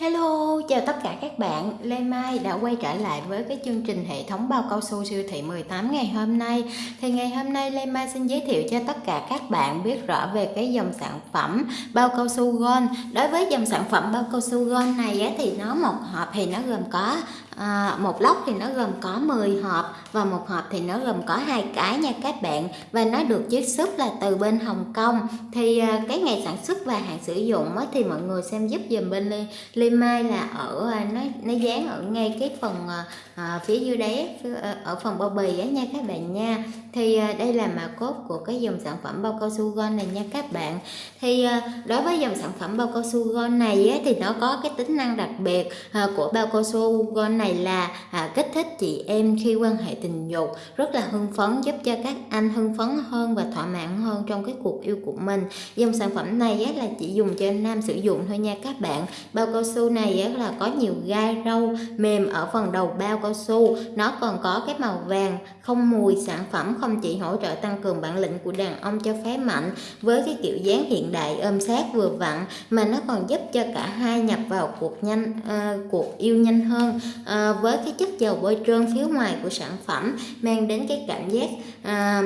Hello, chào tất cả các bạn. Lê Mai đã quay trở lại với cái chương trình hệ thống bao cao su siêu thị 18 ngày hôm nay. Thì ngày hôm nay Lê Mai xin giới thiệu cho tất cả các bạn biết rõ về cái dòng sản phẩm bao cao su Gold. Đối với dòng sản phẩm bao cao su Gold này á, thì nó một hộp thì nó gồm có à, một lốc thì nó gồm có 10 hộp và một hộp thì nó gồm có hai cái nha các bạn và nó được chiết xuất là từ bên Hồng Kông thì à, cái ngày sản xuất và hạn sử dụng á, thì mọi người xem giúp dùm bên Lê, Lê Mai là ở à, nó nó dán ở ngay cái phần à, à phía dưới đáy ờ, ở phần bao bì á nha các bạn nha. Thì à, đây là mã cốt của cái dòng sản phẩm bao cao su Gold này nha các bạn. Thì à, đối với dòng sản phẩm bao cao su Gold này á, thì nó có cái tính năng đặc biệt à, của bao cao su Gold này là à, kích thích chị em khi quan hệ tình dục rất là hưng phấn giúp cho các anh hưng phấn hơn và thỏa mãn hơn trong cái cuộc yêu của mình. Dòng sản phẩm này á, là chỉ dùng cho nam sử dụng thôi nha các bạn. Bao cao su này á, là có nhiều gai râu mềm ở phần đầu bao cao su. Nó còn có cái màu vàng không mùi sản phẩm không chỉ hỗ trợ tăng cường bản lĩnh của đàn ông cho phái mạnh với cái kiểu dáng hiện đại ôm sát vừa vặn mà nó còn giúp cho cả hai nhập vào cuộc nhanh uh, cuộc yêu nhanh hơn uh, với cái chất dầu bôi trơn phía ngoài của sản phẩm mang đến cái cảm giác uh,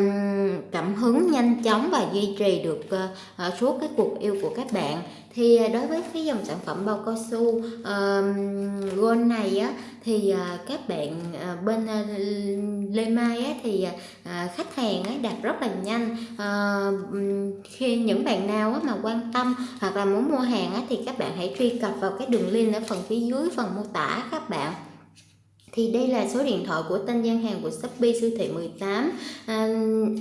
cảm hứng nhanh chóng và duy trì được uh, suốt cái cuộc yêu của các bạn. Thì đối với cái dòng sản phẩm bao cao su uh, gold này á thì uh, các bạn uh, bên uh, Lê Mai á thì uh, khách hàng á đặt rất là nhanh. Uh, khi những bạn nào á mà quan tâm hoặc là muốn mua hàng á thì các bạn hãy truy cập vào cái đường link ở phần phía dưới phần mô tả các bạn thì đây là số điện thoại của tên gian hàng của Shopee siêu thị 18 à,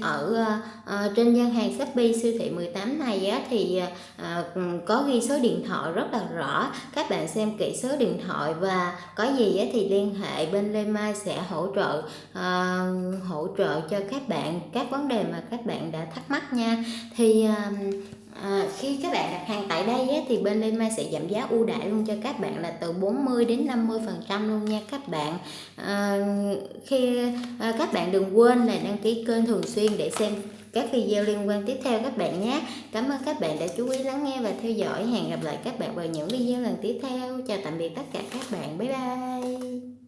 ở à, à, trên gian hàng Shopee siêu thị 18 này á, thì à, à, có ghi số điện thoại rất là rõ. Các bạn xem kỹ số điện thoại và có gì á, thì liên hệ bên Lê Mai sẽ hỗ trợ à, hỗ trợ cho các bạn các vấn đề mà các bạn đã thắc mắc nha. Thì à, À, khi các bạn đặt hàng tại đây á, thì bên Lê Mai sẽ giảm giá ưu đãi luôn cho các bạn là từ 40 đến 50 phần trăm luôn nha các bạn. À, khi à, các bạn đừng quên là đăng ký kênh thường xuyên để xem các video liên quan tiếp theo các bạn nhé. Cảm ơn các bạn đã chú ý lắng nghe và theo dõi. Hẹn gặp lại các bạn vào những video lần tiếp theo. Chào tạm biệt tất cả các bạn. Bye bye.